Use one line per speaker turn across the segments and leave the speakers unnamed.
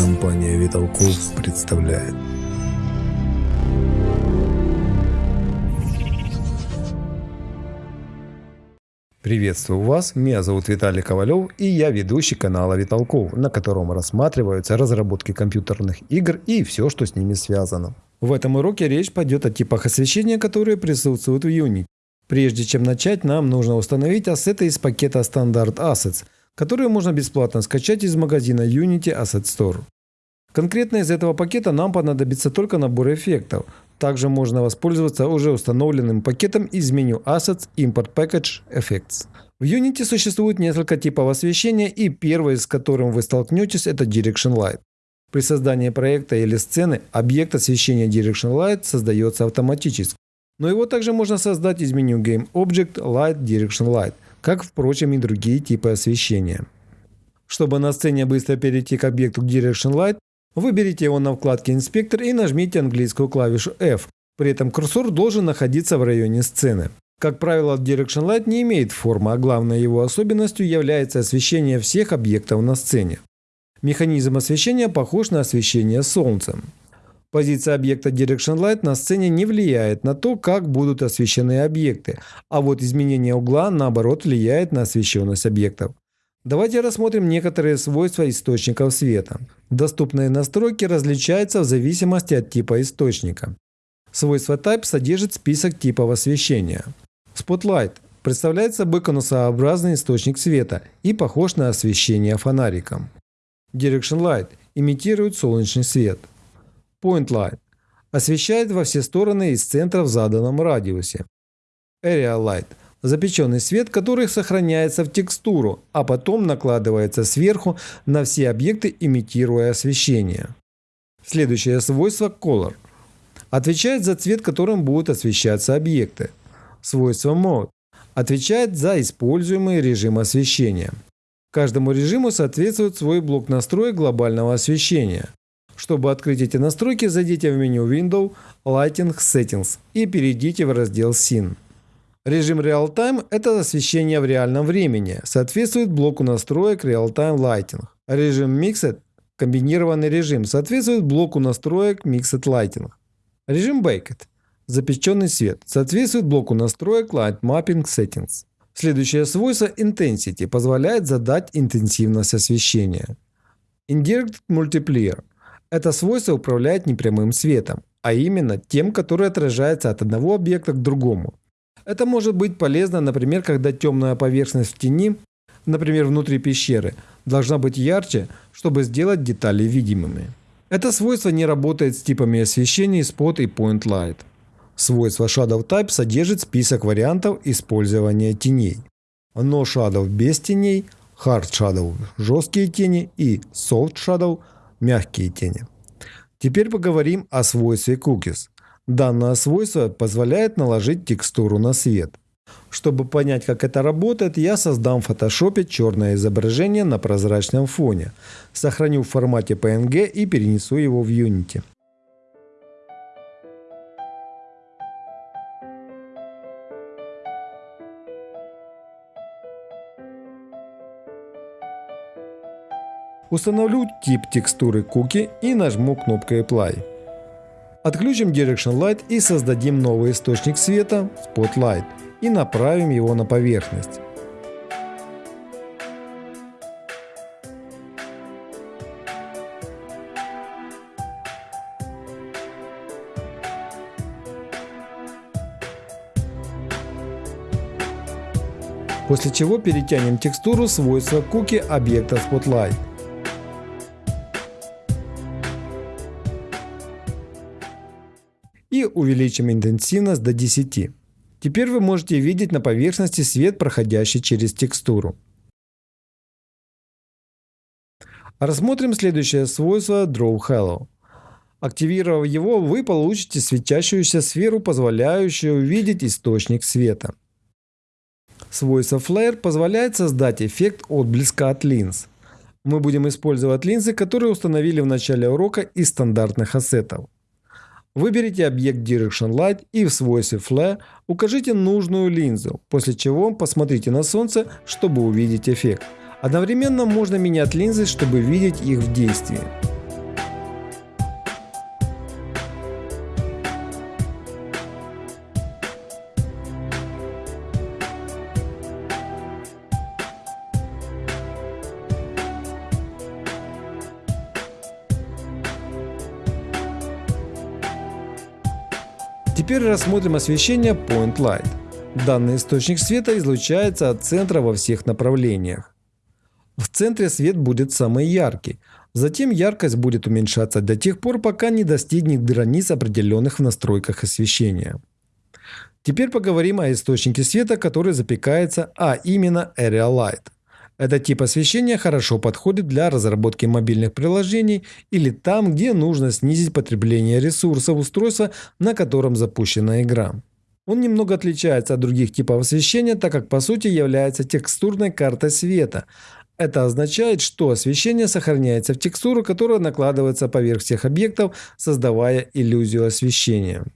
Компания Виталков представляет. Приветствую вас, меня зовут Виталий Ковалев и я ведущий канала Виталков, на котором рассматриваются разработки компьютерных игр и все, что с ними связано. В этом уроке речь пойдет о типах освещения, которые присутствуют в Unity. Прежде чем начать, нам нужно установить ассеты из пакета Standard Assets, которые можно бесплатно скачать из магазина Unity Asset Store. Конкретно из этого пакета нам понадобится только набор эффектов. Также можно воспользоваться уже установленным пакетом из меню Assets Import Package Effects. В Unity существует несколько типов освещения и первый, с которым вы столкнетесь, это Direction Light. При создании проекта или сцены объект освещения Direction Light создается автоматически. Но его также можно создать из меню Game Object Light Direction Light, как, впрочем, и другие типы освещения. Чтобы на сцене быстро перейти к объекту Direction Light, Выберите его на вкладке «Инспектор» и нажмите английскую клавишу F. При этом курсор должен находиться в районе сцены. Как правило, Direction Light не имеет формы, а главной его особенностью является освещение всех объектов на сцене. Механизм освещения похож на освещение солнцем. Позиция объекта Direction Light на сцене не влияет на то, как будут освещены объекты, а вот изменение угла, наоборот, влияет на освещенность объектов. Давайте рассмотрим некоторые свойства источников света. Доступные настройки различаются в зависимости от типа источника. Свойство Type содержит список типов освещения. Spotlight представляет собой конусообразный источник света и похож на освещение фонариком. Direction Light имитирует солнечный свет. Point Light освещает во все стороны из центра в заданном радиусе. Area Light запеченный свет, который сохраняется в текстуру, а потом накладывается сверху на все объекты, имитируя освещение. Следующее свойство Color. Отвечает за цвет, которым будут освещаться объекты. Свойство Mode. Отвечает за используемый режим освещения. Каждому режиму соответствует свой блок настроек глобального освещения. Чтобы открыть эти настройки, зайдите в меню Window, Lighting Settings и перейдите в раздел Scene. Режим Real-Time – это освещение в реальном времени, соответствует блоку настроек Real-Time Lighting. Режим Mixed – комбинированный режим, соответствует блоку настроек Mixed Lighting. Режим Baked – запеченный свет, соответствует блоку настроек Light Mapping Settings. Следующее свойство Intensity позволяет задать интенсивность освещения. Indirect Multiplier – это свойство управляет непрямым светом, а именно тем, который отражается от одного объекта к другому. Это может быть полезно, например, когда темная поверхность в тени, например, внутри пещеры, должна быть ярче, чтобы сделать детали видимыми. Это свойство не работает с типами освещения Spot и Point Light. Свойство Shadow Type содержит список вариантов использования теней. No Shadow без теней, Hard Shadow – жесткие тени и Soft Shadow – мягкие тени. Теперь поговорим о свойстве Cookies. Данное свойство позволяет наложить текстуру на свет. Чтобы понять, как это работает, я создам в Photoshop черное изображение на прозрачном фоне, сохраню в формате PNG и перенесу его в Unity. Установлю тип текстуры Cookie и нажму кнопкой Apply. Отключим Direction Light и создадим новый источник света Spotlight и направим его на поверхность. После чего перетянем текстуру свойства куки объекта Spotlight. Увеличим интенсивность до 10. Теперь вы можете видеть на поверхности свет, проходящий через текстуру. Рассмотрим следующее свойство Draw Halo. Активировав его, вы получите светящуюся сферу, позволяющую увидеть источник света. Свойство Flare позволяет создать эффект отблеска от линз. Мы будем использовать линзы, которые установили в начале урока из стандартных ассетов. Выберите объект Direction Light и в свойстве Flare укажите нужную линзу, после чего посмотрите на солнце, чтобы увидеть эффект. Одновременно можно менять линзы, чтобы видеть их в действии. Теперь рассмотрим освещение Point Light. Данный источник света излучается от центра во всех направлениях. В центре свет будет самый яркий, затем яркость будет уменьшаться до тех пор, пока не достигнет границ определенных в настройках освещения. Теперь поговорим о источнике света, который запекается, а именно Area Light. Этот тип освещения хорошо подходит для разработки мобильных приложений или там, где нужно снизить потребление ресурсов устройства, на котором запущена игра. Он немного отличается от других типов освещения, так как по сути является текстурной картой света. Это означает, что освещение сохраняется в текстуру, которая накладывается поверх всех объектов, создавая иллюзию освещения.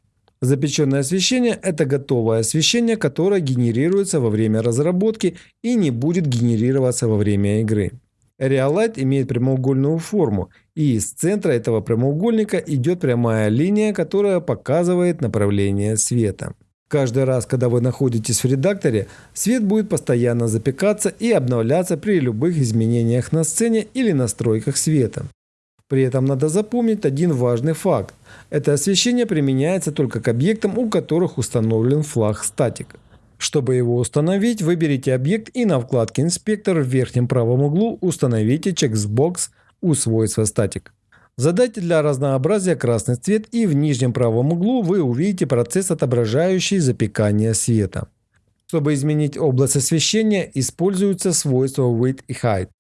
Запеченное освещение – это готовое освещение, которое генерируется во время разработки и не будет генерироваться во время игры. Realight имеет прямоугольную форму, и из центра этого прямоугольника идет прямая линия, которая показывает направление света. Каждый раз, когда вы находитесь в редакторе, свет будет постоянно запекаться и обновляться при любых изменениях на сцене или настройках света. При этом надо запомнить один важный факт. Это освещение применяется только к объектам, у которых установлен флаг статик. Чтобы его установить, выберите объект и на вкладке «Инспектор» в верхнем правом углу установите чексбокс у свойства статик. Задайте для разнообразия красный цвет и в нижнем правом углу вы увидите процесс, отображающий запекание света. Чтобы изменить область освещения, используются свойства Width и Height.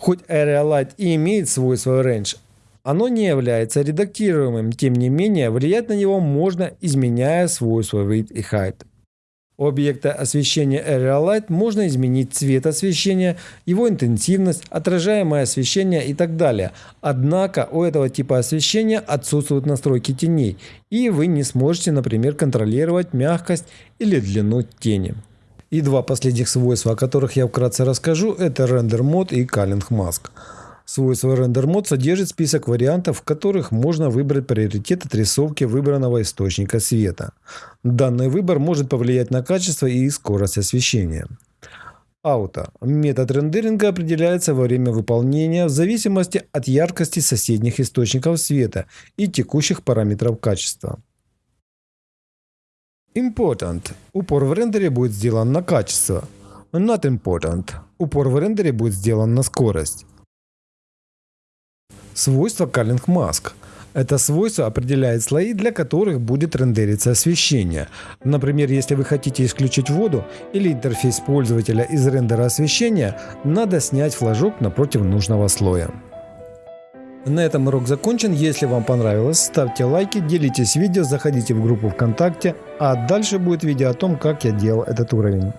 Хоть Area Light и имеет свойство Range, оно не является редактируемым, тем не менее влиять на него можно, изменяя свойства Width и Height. У объекта освещения Area Light можно изменить цвет освещения, его интенсивность, отражаемое освещение и так далее. Однако у этого типа освещения отсутствуют настройки теней, и вы не сможете, например, контролировать мягкость или длину тени. И два последних свойства, о которых я вкратце расскажу, это Render Mode и Culling Mask. Свойство Render Mode содержит список вариантов, в которых можно выбрать приоритет отрисовки выбранного источника света. Данный выбор может повлиять на качество и скорость освещения. Ауто. Метод рендеринга определяется во время выполнения в зависимости от яркости соседних источников света и текущих параметров качества. Important. Упор в рендере будет сделан на качество. Not important. Упор в рендере будет сделан на скорость. Свойство Culling Mask. Это свойство определяет слои, для которых будет рендериться освещение. Например, если вы хотите исключить воду или интерфейс пользователя из рендера освещения, надо снять флажок напротив нужного слоя. На этом урок закончен. Если вам понравилось, ставьте лайки, делитесь видео, заходите в группу ВКонтакте, а дальше будет видео о том, как я делал этот уровень.